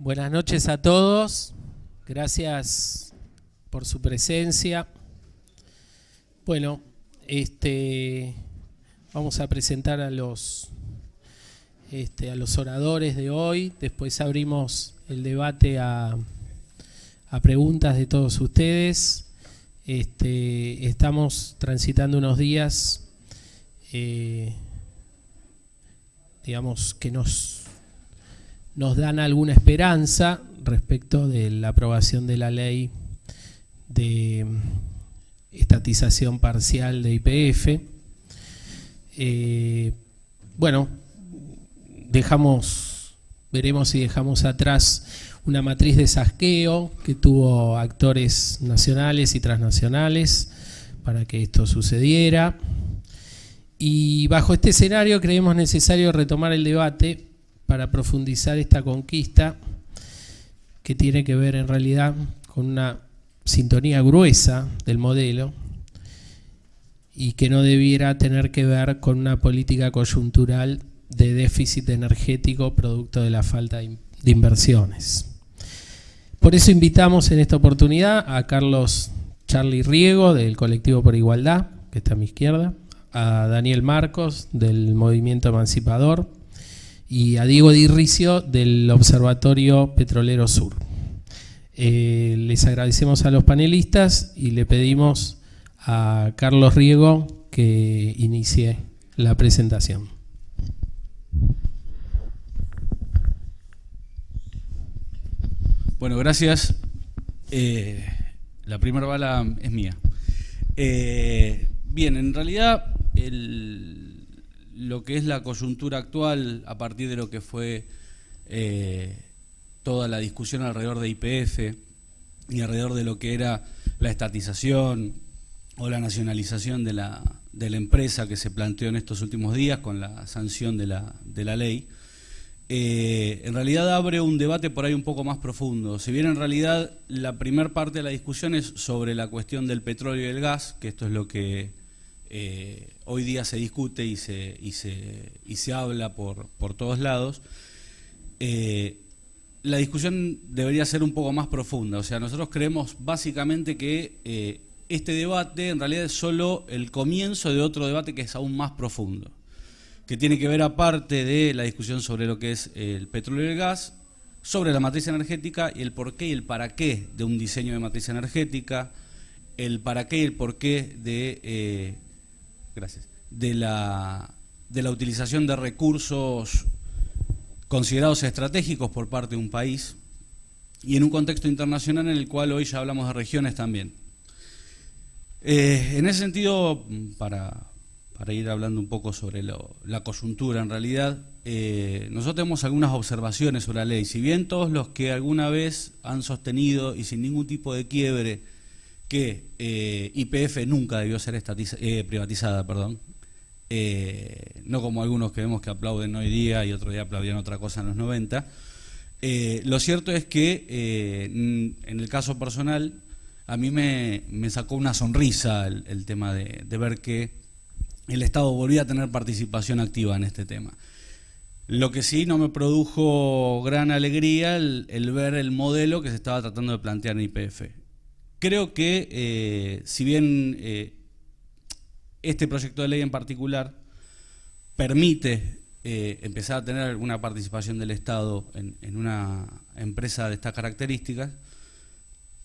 Buenas noches a todos. Gracias por su presencia. Bueno, este, vamos a presentar a los, este, a los oradores de hoy. Después abrimos el debate a, preguntas de todos ustedes. Este, estamos transitando unos días, eh, digamos, que nos nos dan alguna esperanza respecto de la aprobación de la ley de estatización parcial de IPF. Eh, bueno, dejamos, veremos si dejamos atrás una matriz de saqueo que tuvo actores nacionales y transnacionales para que esto sucediera. Y bajo este escenario creemos necesario retomar el debate para profundizar esta conquista que tiene que ver en realidad con una sintonía gruesa del modelo y que no debiera tener que ver con una política coyuntural de déficit energético producto de la falta de inversiones. Por eso invitamos en esta oportunidad a Carlos Charlie Riego del Colectivo por Igualdad, que está a mi izquierda, a Daniel Marcos del Movimiento Emancipador, y a Diego Dirricio del Observatorio Petrolero Sur. Eh, les agradecemos a los panelistas y le pedimos a Carlos Riego que inicie la presentación. Bueno, gracias. Eh, la primera bala es mía. Eh, bien, en realidad el, lo que es la coyuntura actual a partir de lo que fue eh, toda la discusión alrededor de IPF y alrededor de lo que era la estatización o la nacionalización de la, de la empresa que se planteó en estos últimos días con la sanción de la, de la ley, eh, en realidad abre un debate por ahí un poco más profundo. Si bien en realidad la primera parte de la discusión es sobre la cuestión del petróleo y el gas, que esto es lo que eh, hoy día se discute y se, y se, y se habla por, por todos lados, eh, la discusión debería ser un poco más profunda. O sea, nosotros creemos básicamente que eh, este debate en realidad es solo el comienzo de otro debate que es aún más profundo, que tiene que ver aparte de la discusión sobre lo que es el petróleo y el gas, sobre la matriz energética y el porqué y el para qué de un diseño de matriz energética, el para qué y el porqué de eh, gracias, de la, de la utilización de recursos considerados estratégicos por parte de un país y en un contexto internacional en el cual hoy ya hablamos de regiones también. Eh, en ese sentido, para, para, ir hablando un poco sobre la coyuntura en realidad, eh, nosotros tenemos algunas observaciones sobre la ley. Si bien todos los que alguna vez han sostenido y sin ningún tipo de quiebre que eh, YPF nunca debió ser eh, privatizada, perdón. Eh, no como algunos que vemos que aplauden hoy día y otro día aplaudían otra cosa en los 90. lo cierto es que en el caso personal a mí me, sacó una sonrisa el, tema de, ver que el Estado volvía a tener participación activa en este tema. Lo que sí no me produjo gran alegría el, el ver el modelo que se estaba tratando de plantear en IPF. Creo que, eh, si bien eh, este proyecto de ley en particular permite eh, empezar a tener alguna participación del Estado en, una empresa de estas características,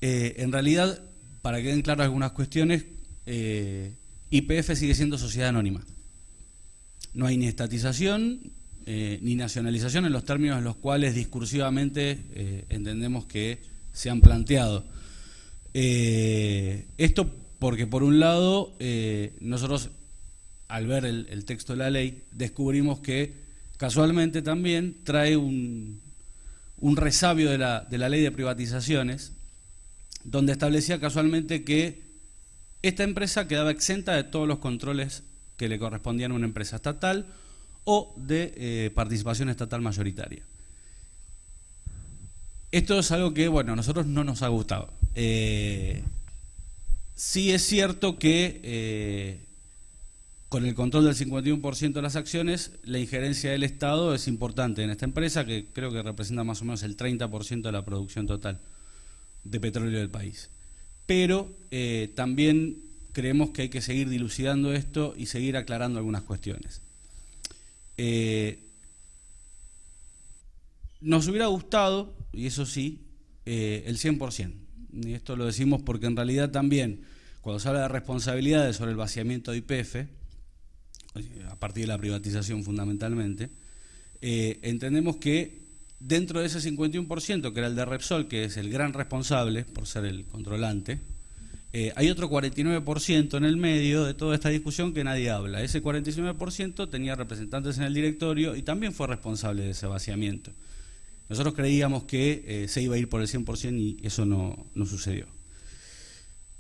en realidad, para que queden claras algunas cuestiones, IPF sigue siendo sociedad anónima. No hay ni estatización ni nacionalización en los términos en los cuales discursivamente entendemos que se han planteado. Eh, esto porque por un lado eh, nosotros al ver el, texto de la ley descubrimos que casualmente también trae un, resabio de la, de la ley de privatizaciones donde establecía casualmente que esta empresa quedaba exenta de todos los controles que le correspondían a una empresa estatal o de eh, participación estatal mayoritaria. Esto es algo que, bueno, a nosotros no nos ha gustado. Eh, sí es cierto que, eh, con el control del 51% de las acciones, la injerencia del Estado es importante en esta empresa, que creo que representa más o menos el 30% de la producción total de petróleo del país. Pero eh, también creemos que hay que seguir dilucidando esto y seguir aclarando algunas cuestiones. Nos hubiera gustado, y eso sí, el 100%. Y esto lo decimos porque en realidad también, cuando se habla de responsabilidades sobre el vaciamiento de IPF, a partir de la privatización fundamentalmente, eh, entendemos que dentro de ese 51%, que era el de Repsol, que es el gran responsable por ser el controlante, eh, hay otro 49% en el medio de toda esta discusión que nadie habla. Ese 49% tenía representantes en el directorio y también fue responsable de ese vaciamiento. Nosotros creíamos que eh, se iba a ir por el 100% y eso no, sucedió.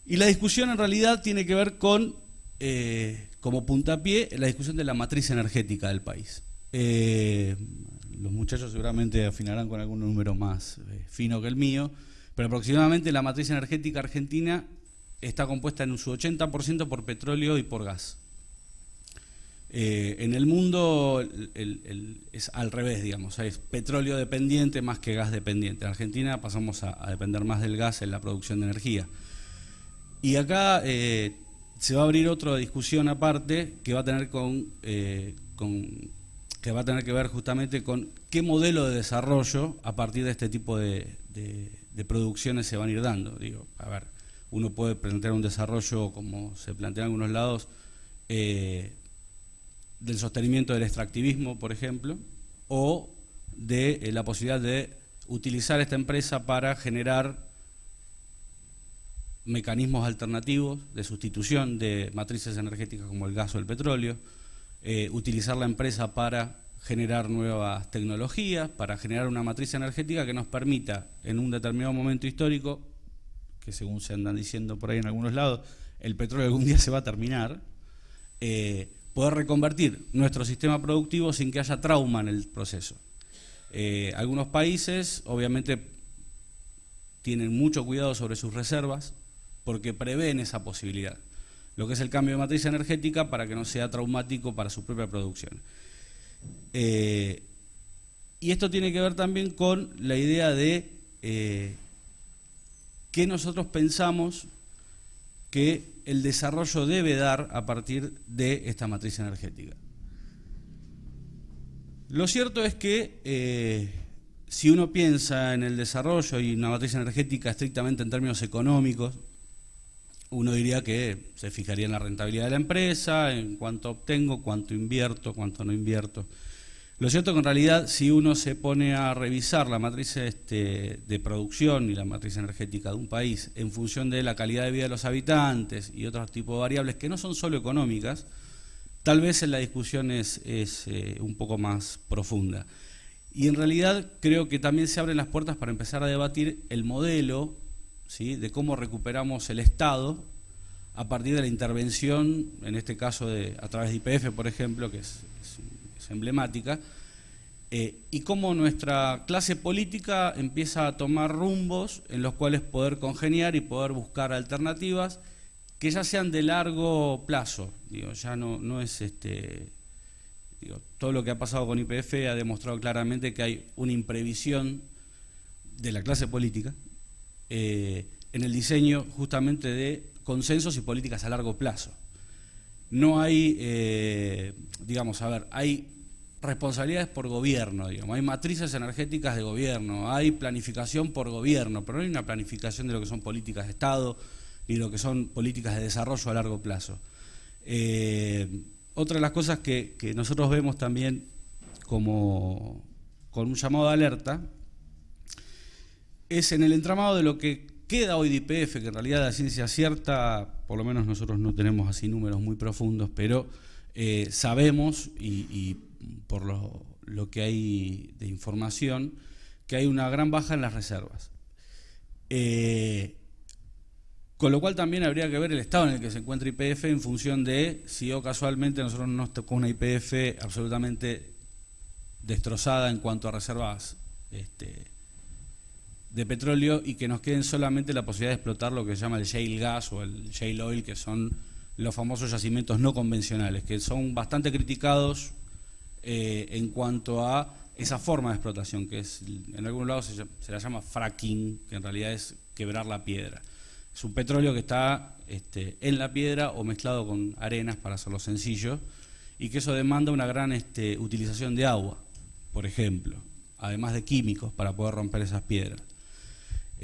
Y la discusión en realidad tiene que ver con, eh, como puntapié, la discusión de la matriz energética del país. los muchachos seguramente afinarán con algún número más fino que el mío, pero aproximadamente la matriz energética argentina está compuesta en su 80% por petróleo y por gas. Eh, en el mundo es al revés, digamos, es petróleo dependiente más que gas dependiente. En Argentina pasamos a, depender más del gas en la producción de energía. Y acá eh, se va a abrir otra discusión aparte que va a tener con, eh, que va a tener que ver justamente con qué modelo de desarrollo a partir de este tipo de, producciones se van a ir dando. Digo, a ver, uno puede plantear un desarrollo, como se plantea en algunos lados, del sostenimiento del extractivismo, por ejemplo, o de eh, la posibilidad de utilizar esta empresa para generar mecanismos alternativos de sustitución de matrices energéticas como el gas o el petróleo, eh, utilizar la empresa para generar nuevas tecnologías, para generar una matriz energética que nos permita en un determinado momento histórico que según se andan diciendo por ahí en algunos lados, el petróleo algún día se va a terminar, eh, poder reconvertir nuestro sistema productivo sin que haya trauma en el proceso. Eh, algunos países obviamente tienen mucho cuidado sobre sus reservas porque prevén esa posibilidad, lo que es el cambio de matriz energética para que no sea traumático para su propia producción. Eh, y esto tiene que ver también con la idea de qué nosotros pensamos que el desarrollo debe dar a partir de esta matriz energética. Lo cierto es que eh, si uno piensa en el desarrollo y una matriz energética estrictamente en términos económicos, uno diría que se fijaría en la rentabilidad de la empresa, en cuánto obtengo, cuánto invierto, cuánto no invierto. Lo cierto es que en realidad si uno se pone a revisar la matriz este, de producción y la matriz energética de un país en función de la calidad de vida de los habitantes y otros tipos de variables que no son solo económicas, tal vez la discusión es, eh, un poco más profunda. Y en realidad creo que también se abren las puertas para empezar a debatir el modelo ¿sí? de cómo recuperamos el Estado a partir de la intervención, en este caso de, a través de IPF, por ejemplo, que es emblemática, eh, y cómo nuestra clase política empieza a tomar rumbos en los cuales poder congeniar y poder buscar alternativas que ya sean de largo plazo. Digo, ya no, no es este. Digo, todo lo que ha pasado con IPF ha demostrado claramente que hay una imprevisión de la clase política eh, en el diseño justamente de consensos y políticas a largo plazo. No hay, eh, digamos, a ver, hay responsabilidades por gobierno, digamos. Hay matrices energéticas de gobierno, hay planificación por gobierno, pero no hay una planificación de lo que son políticas de Estado ni lo que son políticas de desarrollo a largo plazo. Eh, otra de las cosas que, nosotros vemos también como con un llamado de alerta es en el entramado de lo que queda hoy de IPF, que en realidad la ciencia cierta, por lo menos nosotros no tenemos así números muy profundos, pero eh, sabemos y por lo, que hay de información, que hay una gran baja en las reservas. Eh, con lo cual también habría que ver el estado en el que se encuentra IPF en función de si o casualmente nosotros nos tocó una IPF absolutamente destrozada en cuanto a reservas este, de petróleo y que nos queden solamente la posibilidad de explotar lo que se llama el shale gas o el shale oil, que son los famosos yacimientos no convencionales, que son bastante criticados eh, en cuanto a esa forma de explotación, que es en algunos lados se, la llama fracking, que en realidad es quebrar la piedra. Es un petróleo que está este, en la piedra o mezclado con arenas, para hacerlo sencillo, y que eso demanda una gran este, utilización de agua, por ejemplo, además de químicos para poder romper esas piedras.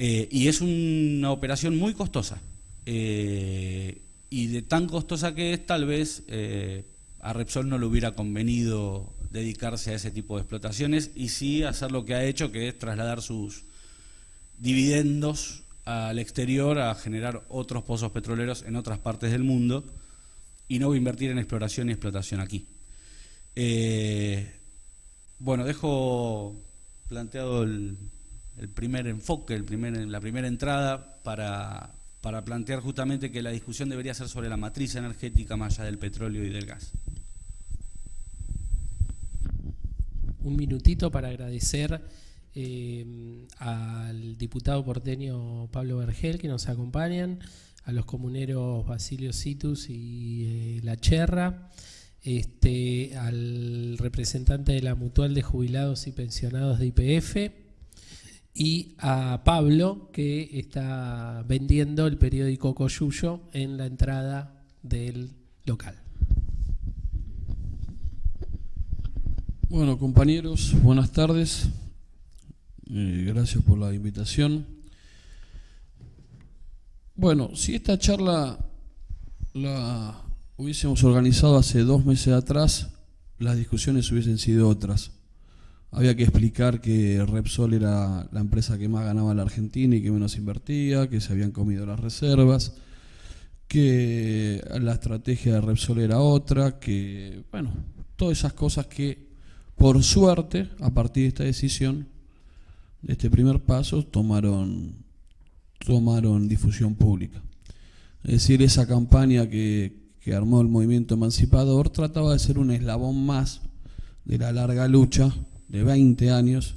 Eh, y es una operación muy costosa. Eh, y de tan costosa que es, tal vez eh, a Repsol no le hubiera convenido dedicarse a ese tipo de explotaciones y sí hacer lo que ha hecho, que es trasladar sus dividendos al exterior a generar otros pozos petroleros en otras partes del mundo y no invertir en exploración y explotación aquí. Eh, bueno, dejo planteado el, primer enfoque, el primer, la primera entrada para para plantear justamente que la discusión debería ser sobre la matriz energética más allá del petróleo y del gas. Un minutito para agradecer eh, al diputado porteño Pablo Vergel que nos acompañan, a los comuneros Basilio Citus y eh, La Cherra, este, al representante de la Mutual de Jubilados y Pensionados de IPF, y a Pablo que está vendiendo el periódico Coyuyo en la entrada del local. Bueno, compañeros, buenas tardes. Eh, gracias por la invitación. Bueno, si esta charla la hubiésemos organizado hace dos meses atrás, las discusiones hubiesen sido otras había que explicar que Repsol era la empresa que más ganaba la Argentina y que menos invertía, que se habían comido las reservas, que la estrategia de Repsol era otra, que, bueno, todas esas cosas que, por suerte, a partir de esta decisión, de este primer paso, tomaron, tomaron difusión pública. Es decir, esa campaña que, que armó el movimiento emancipador trataba de ser un eslabón más de la larga lucha de 20 años,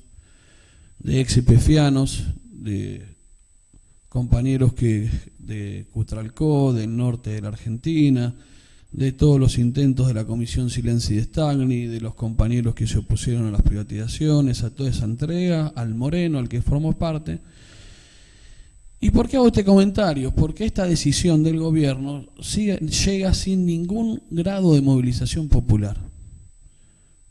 de ex-epefianos, de compañeros que de Cutralcó, del norte de la Argentina, de todos los intentos de la Comisión Silencio de Stagni, de los compañeros que se opusieron a las privatizaciones, a toda esa entrega, al Moreno, al que formó parte. ¿Y por qué hago este comentario? Porque esta decisión del gobierno llega sin ningún grado de movilización popular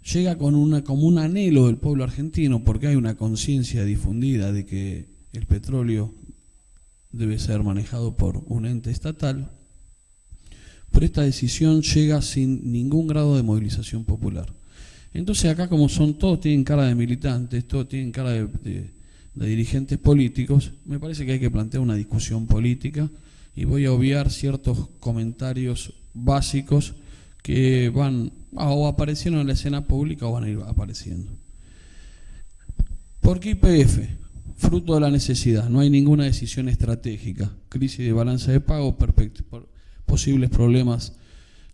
llega con una, como un anhelo del pueblo argentino porque hay una conciencia difundida de que el petróleo debe ser manejado por un ente estatal, pero esta decisión llega sin ningún grado de movilización popular. Entonces acá como son todos tienen cara de militantes, todos tienen cara de, de dirigentes políticos, me parece que hay que plantear una discusión política y voy a obviar ciertos comentarios básicos que van o aparecieron en la escena pública o van a ir apareciendo. ¿Por qué IPF? Fruto de la necesidad, no hay ninguna decisión estratégica, crisis de balanza de pago, posibles problemas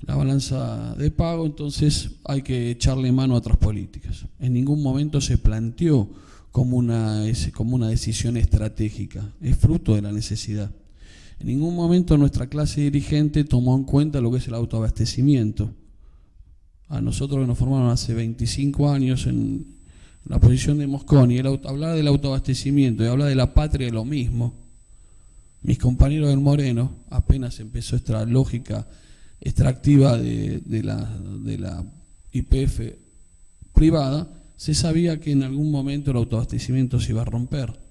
la balanza de pago, entonces hay que echarle mano a otras políticas. En ningún momento se planteó como una, como una decisión estratégica, es fruto de la necesidad. En ningún momento nuestra clase dirigente tomó en cuenta lo que es el autoabastecimiento. A nosotros que nos formaron hace 25 años en la posición de Mosconi, el hablar del autoabastecimiento y hablar de la patria es lo mismo. Mis compañeros del Moreno, apenas empezó esta lógica extractiva de, la, de la IPF privada, se sabía que en algún momento el autoabastecimiento se iba a romper.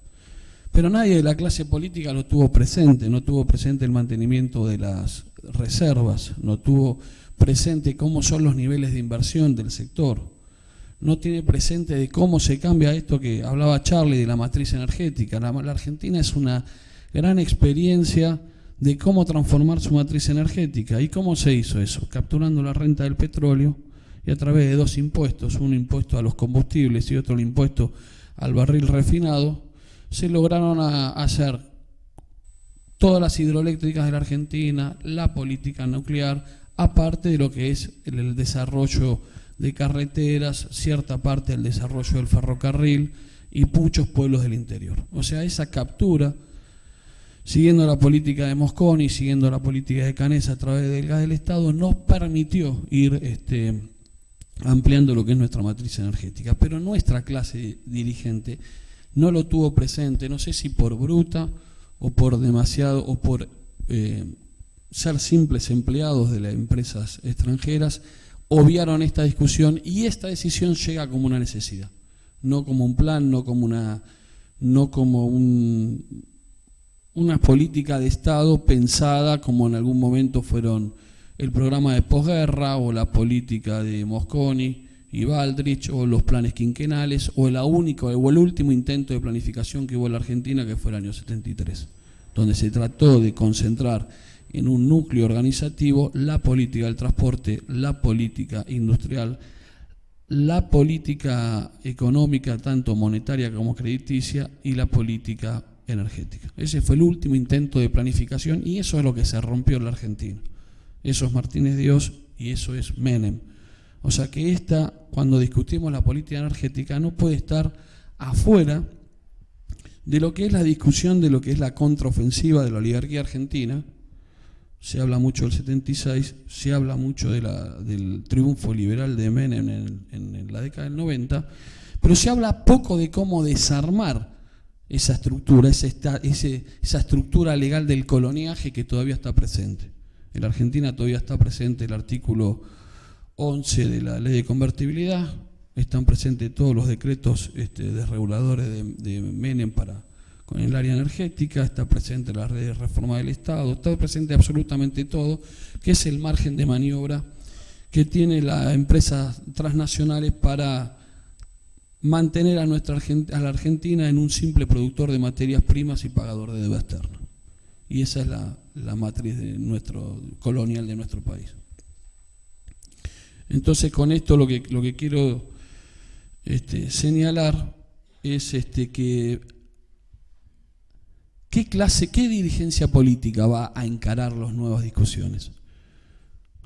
Pero nadie de la clase política lo tuvo presente, no tuvo presente el mantenimiento de las reservas, no tuvo presente cómo son los niveles de inversión del sector, no tiene presente de cómo se cambia esto que hablaba Charlie de la matriz energética. La, Argentina es una gran experiencia de cómo transformar su matriz energética. ¿Y cómo se hizo eso? Capturando la renta del petróleo y a través de dos impuestos, un impuesto a los combustibles y otro el impuesto al barril refinado, se lograron hacer todas las hidroeléctricas de la Argentina, la política nuclear, aparte de lo que es el, desarrollo de carreteras, cierta parte del desarrollo del ferrocarril y muchos pueblos del interior. O sea, esa captura siguiendo la política de Mosconi, siguiendo la política de Canesa a través del gas del Estado, nos permitió ir este, ampliando lo que es nuestra matriz energética. Pero nuestra clase dirigente no lo tuvo presente, no sé si por bruta o por demasiado, o por eh, ser simples empleados de las empresas extranjeras, obviaron esta discusión y esta decisión llega como una necesidad, no como un plan, no como una, no como un, una política de Estado pensada como en algún momento fueron el programa de posguerra o la política de Mosconi y Baldrich o los planes quinquenales o el único o el último intento de planificación que hubo en la Argentina que fue el año 73, donde se trató de concentrar en un núcleo organizativo la política del transporte, la política industrial, la política económica, tanto monetaria como crediticia, y la política energética. Ese fue el último intento de planificación y eso es lo que se rompió en la Argentina. Eso es Martínez Dios y eso es Menem. O sea que esta, cuando discutimos la política energética, no puede estar afuera de lo que es la discusión de lo que es la contraofensiva de la oligarquía argentina, se habla mucho del 76, se habla mucho del triunfo liberal de Menem en, la década del 90, pero se habla poco de cómo desarmar esa estructura, esa, esa estructura legal del coloniaje que todavía está presente. En la Argentina todavía está presente el artículo 11 de la ley de convertibilidad, están presentes todos los decretos este, desreguladores de, Menem para con el área energética, está presente la red de reforma del Estado, está presente absolutamente todo, que es el margen de maniobra que tiene las empresas transnacionales para mantener a, nuestra, a la Argentina en un simple productor de materias primas y pagador de deuda externa. Y esa es la, matriz de nuestro, colonial de nuestro país. Entonces con esto lo que, lo que quiero este, señalar es este, que ¿Qué clase, qué dirigencia política va a encarar las nuevas discusiones?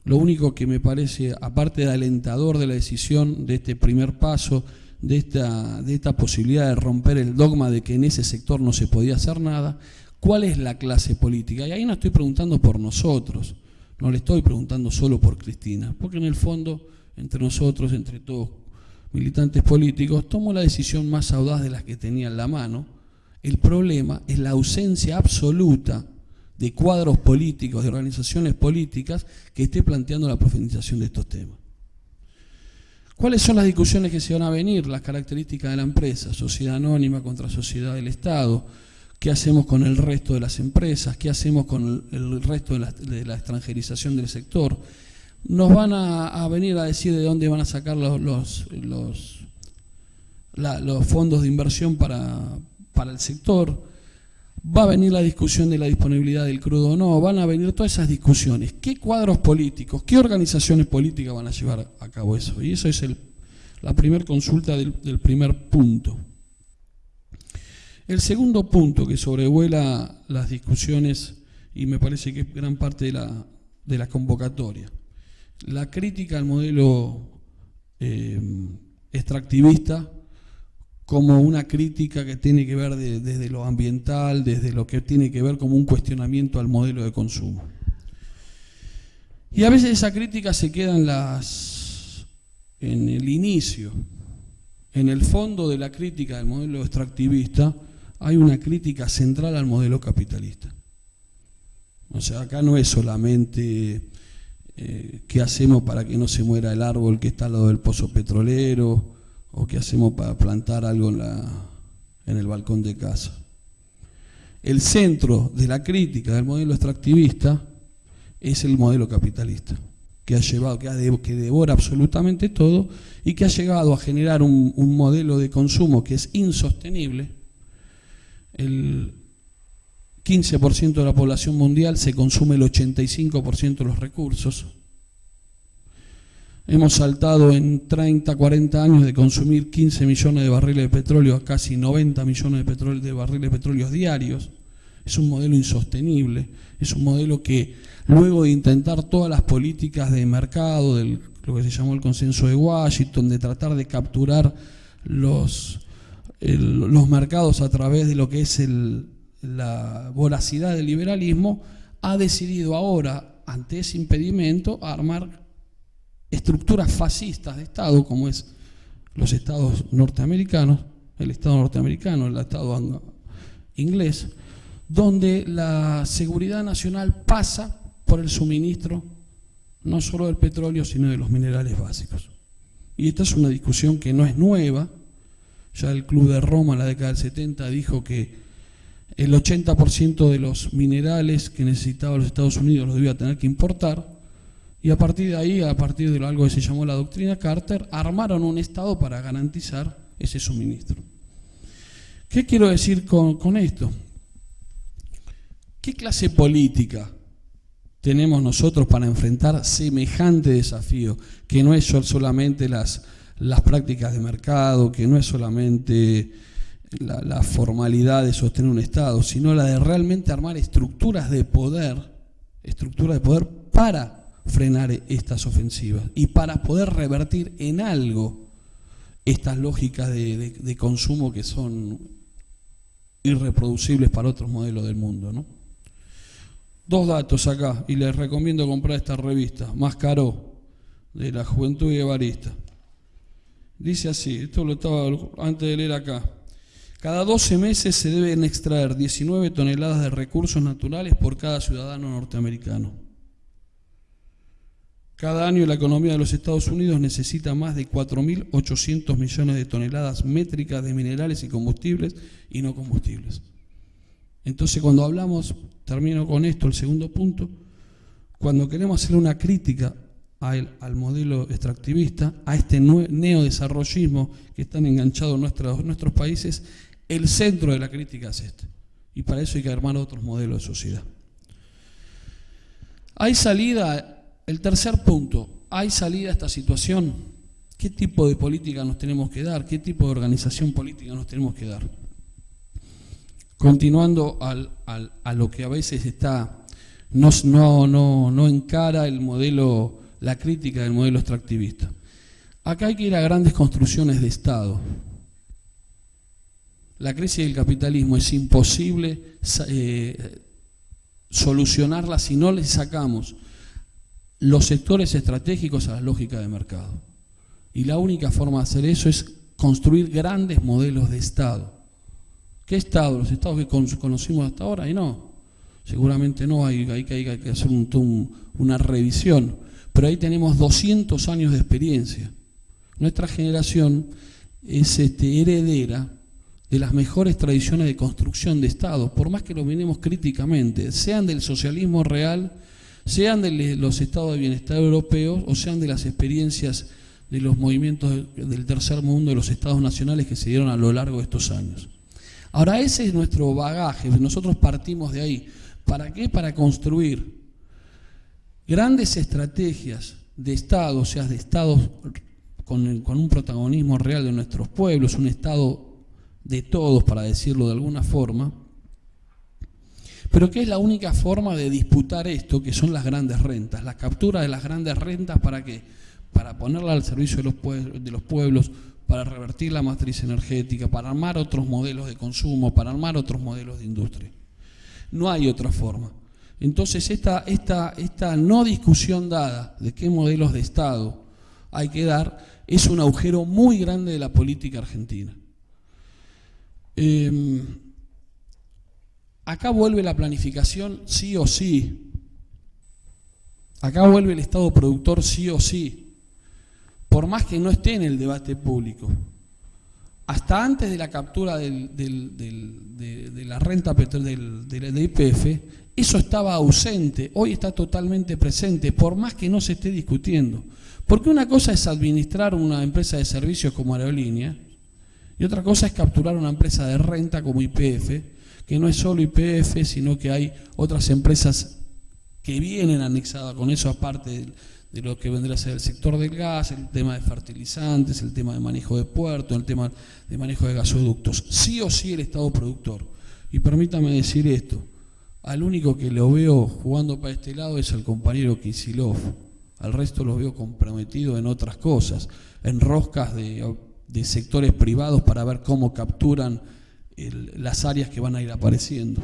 Lo único que me parece, aparte de alentador de la decisión de este primer paso, de esta, de esta posibilidad de romper el dogma de que en ese sector no se podía hacer nada, ¿cuál es la clase política? Y ahí no estoy preguntando por nosotros, no le estoy preguntando solo por Cristina, porque en el fondo, entre nosotros, entre todos militantes políticos, tomo la decisión más audaz de las que tenía en la mano, el problema es la ausencia absoluta de cuadros políticos, de organizaciones políticas que esté planteando la profundización de estos temas. ¿Cuáles son las discusiones que se van a venir? Las características de la empresa, sociedad anónima contra sociedad del Estado, qué hacemos con el resto de las empresas, qué hacemos con el resto de la, extranjerización del sector. Nos van a, venir a decir de dónde van a sacar los, los, los fondos de inversión para el sector, va a venir la discusión de la disponibilidad del crudo o no, van a venir todas esas discusiones. ¿Qué cuadros políticos, qué organizaciones políticas van a llevar a cabo eso? Y eso es la primera consulta del, primer punto. El segundo punto que sobrevuela las discusiones, y me parece que es gran parte de la, de la convocatoria, la crítica al modelo eh, extractivista como una crítica que tiene que ver desde lo ambiental, desde lo que tiene que ver como un cuestionamiento al modelo de consumo. Y a veces esa crítica se queda en, las, en el inicio. En el fondo de la crítica del modelo extractivista hay una crítica central al modelo capitalista. O sea, acá no es solamente eh, qué hacemos para que no se muera el árbol que está al lado del pozo petrolero, o qué hacemos para plantar algo en, la, en el balcón de casa. El centro de la crítica del modelo extractivista es el modelo capitalista, que ha llevado, que, que devora absolutamente todo y que ha llegado a generar un modelo de consumo que es insostenible. El 15% de la población mundial se consume el 85% de los recursos, Hemos saltado en 30, 40 años de consumir 15 millones de barriles de petróleo a casi 90 millones de, barriles de petróleo diarios. Es un modelo insostenible, es un modelo que luego de intentar todas las políticas de mercado, del, lo que se llamó el consenso de Washington, de tratar de capturar los, los mercados a través de lo que es el, la voracidad del liberalismo, ha decidido ahora, ante ese impedimento, armar estructuras fascistas de Estado, como es los estados norteamericanos, el Estado norteamericano, el Estado inglés, donde la seguridad nacional pasa por el suministro no solo del petróleo, sino de los minerales básicos. Y esta es una discusión que no es nueva, ya el Club de Roma en la década del 70 dijo que el 80% de los minerales que necesitaban los Estados Unidos los debía tener que importar, y a partir de ahí, a partir de algo que se llamó la doctrina Carter, armaron un Estado para garantizar ese suministro. ¿Qué quiero decir con, con esto? ¿Qué clase política tenemos nosotros para enfrentar semejante desafío, que no es solamente las, las prácticas de mercado, que no es solamente la, formalidad de sostener un Estado, sino la de realmente armar estructuras de poder, estructuras de poder para frenar estas ofensivas y para poder revertir en algo estas lógicas de, consumo que son irreproducibles para otros modelos del mundo. Dos datos acá, y les recomiendo comprar esta revista, Más Caro, de la Juventud Guevarista. Dice así, esto lo estaba antes de leer acá. Cada 12 meses se deben extraer 19 toneladas de recursos naturales por cada ciudadano norteamericano. Cada año la economía de los Estados Unidos necesita más de 4.800 millones de toneladas métricas de minerales y combustibles y no combustibles. Entonces cuando hablamos, termino con esto, el segundo punto, cuando queremos hacer una crítica al modelo extractivista, a este neodesarrollismo que están enganchados nuestros, nuestros países, el centro de la crítica es este. Y para eso hay que armar otros modelos de sociedad. Hay salida el tercer punto, ¿hay salida a esta situación? ¿Qué tipo de política nos tenemos que dar? ¿Qué tipo de organización política nos tenemos que dar? Continuando a lo que a veces está, no, no, no encara el modelo, la crítica del modelo extractivista. Acá hay que ir a grandes construcciones de Estado. La crisis del capitalismo es imposible eh, solucionarla si no le sacamos los sectores estratégicos a la lógica de mercado. Y la única forma de hacer eso es construir grandes modelos de Estado. ¿Qué Estado? ¿Los Estados que conocimos hasta ahora? Y no, seguramente no, hay, hay, hay que hacer una revisión. Pero ahí tenemos 200 años de experiencia. Nuestra generación es este, heredera de las mejores tradiciones de construcción de Estado, por más que lo miremos críticamente, sean del socialismo real, sean de los estados de bienestar europeos o sean de las experiencias de los movimientos del tercer mundo, de los estados nacionales que se dieron a lo largo de estos años. Ahora, ese es nuestro bagaje, nosotros partimos de ahí. ¿Para qué? Para construir grandes estrategias de Estado, o sea, de Estados con, un protagonismo real de nuestros pueblos, un Estado de todos, para decirlo de alguna forma, pero ¿qué es la única forma de disputar esto, que son las grandes rentas? La captura de las grandes rentas para qué? Para ponerla al servicio de los pueblos, para revertir la matriz energética, para armar otros modelos de consumo, para armar otros modelos de industria. No hay otra forma. Entonces, esta, esta, esta no discusión dada de qué modelos de Estado hay que dar es un agujero muy grande de la política argentina. Eh, Acá vuelve la planificación sí o sí. Acá vuelve el Estado productor sí o sí. Por más que no esté en el debate público. Hasta antes de la captura de, la renta del IPF, eso estaba ausente, hoy está totalmente presente, por más que no se esté discutiendo. Porque una cosa es administrar una empresa de servicios como aerolínea y otra cosa es capturar una empresa de renta como IPF que no es solo IPF, sino que hay otras empresas que vienen anexadas con eso, aparte de, lo que vendrá a ser el sector del gas, el tema de fertilizantes, el tema de manejo de puertos, el tema de manejo de gasoductos. Sí o sí el Estado productor. Y permítame decir esto, al único que lo veo jugando para este lado es al compañero Kisilov. Al resto lo veo comprometido en otras cosas, en roscas de, sectores privados para ver cómo capturan las áreas que van a ir apareciendo.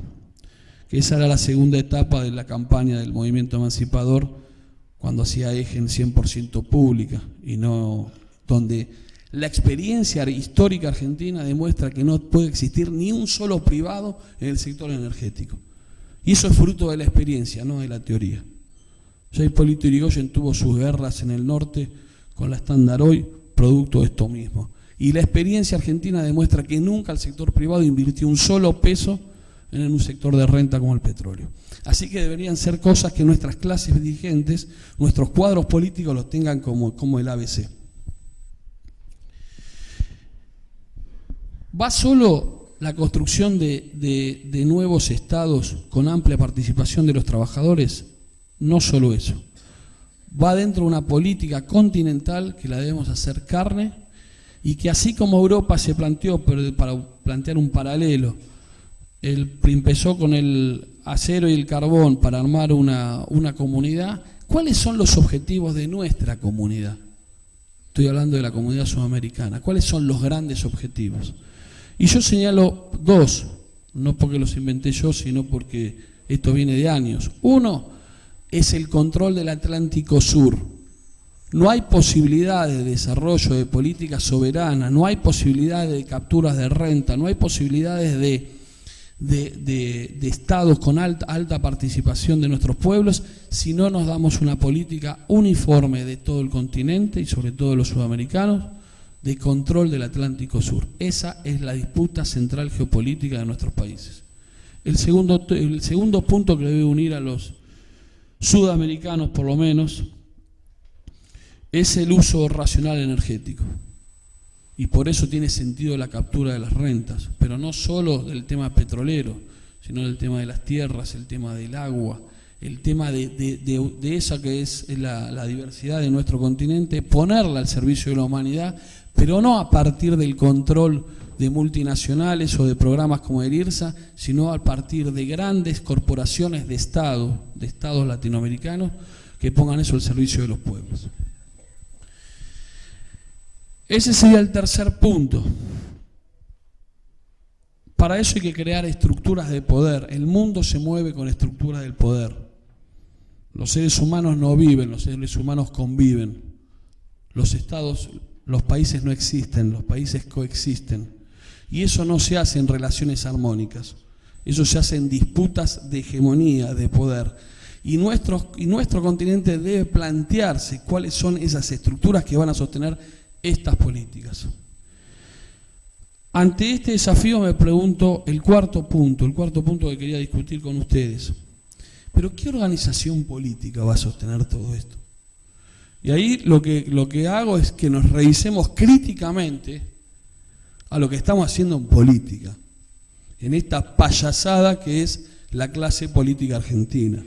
Que esa era la segunda etapa de la campaña del movimiento emancipador, cuando hacía eje en 100% pública y no donde la experiencia histórica argentina demuestra que no puede existir ni un solo privado en el sector energético. Y eso es fruto de la experiencia, no de la teoría. Ya Hipólito Yrigoyen tuvo sus guerras en el norte con la Standard Oil, producto de esto mismo. Y la experiencia argentina demuestra que nunca el sector privado invirtió un solo peso en un sector de renta como el petróleo. Así que deberían ser cosas que nuestras clases dirigentes, nuestros cuadros políticos los tengan como, como el ABC. ¿Va solo la construcción de, nuevos estados con amplia participación de los trabajadores? No solo eso. Va dentro de una política continental que la debemos hacer carne y que así como Europa se planteó, para plantear un paralelo, el, empezó con el acero y el carbón para armar una comunidad, ¿cuáles son los objetivos de nuestra comunidad? Estoy hablando de la comunidad sudamericana. ¿Cuáles son los grandes objetivos? Y yo señalo dos, no porque los inventé yo, sino porque esto viene de años. Uno es el control del Atlántico Sur. No hay posibilidad de desarrollo de políticas soberanas, no hay posibilidades de capturas de renta, no hay posibilidades de, de, estados con alta, alta participación de nuestros pueblos si no nos damos una política uniforme de todo el continente y sobre todo de los sudamericanos de control del Atlántico Sur. Esa es la disputa central geopolítica de nuestros países. El segundo, el segundo punto que debe unir a los sudamericanos, por lo menos, es el uso racional energético. Y por eso tiene sentido la captura de las rentas, pero no solo del tema petrolero, sino del tema de las tierras, el tema del agua, el tema de, esa que es la, diversidad de nuestro continente, ponerla al servicio de la humanidad pero no a partir del control de multinacionales o de programas como el IRSA, sino a partir de grandes corporaciones de Estado, de Estados latinoamericanos, que pongan eso al servicio de los pueblos. Ese sería el tercer punto. Para eso hay que crear estructuras de poder. El mundo se mueve con estructuras del poder. Los seres humanos no viven, los seres humanos conviven. Los estados los países no existen, los países coexisten. Y eso no se hace en relaciones armónicas, eso se hace en disputas de hegemonía, de poder. Y nuestro, y nuestro continente debe plantearse cuáles son esas estructuras que van a sostener estas políticas. Ante este desafío me pregunto el cuarto punto, el cuarto punto que quería discutir con ustedes. Pero ¿qué organización política va a sostener todo esto? Y ahí lo que, lo que hago es que nos revisemos críticamente a lo que estamos haciendo en política, en esta payasada que es la clase política argentina,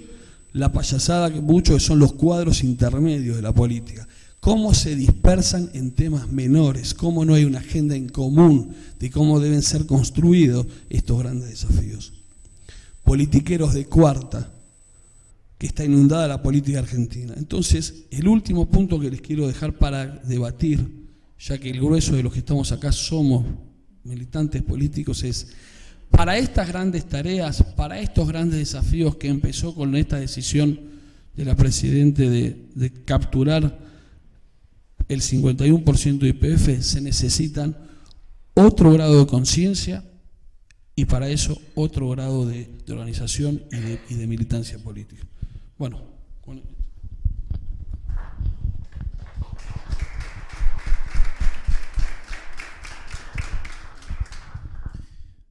la payasada que muchos son los cuadros intermedios de la política, cómo se dispersan en temas menores, cómo no hay una agenda en común de cómo deben ser construidos estos grandes desafíos. Politiqueros de cuarta, que está inundada la política argentina. Entonces, el último punto que les quiero dejar para debatir, ya que el grueso de los que estamos acá somos militantes políticos, es para estas grandes tareas, para estos grandes desafíos que empezó con esta decisión de la Presidente de, capturar el 51% de IPF, se necesitan otro grado de conciencia y para eso otro grado de, organización y de militancia política. Bueno,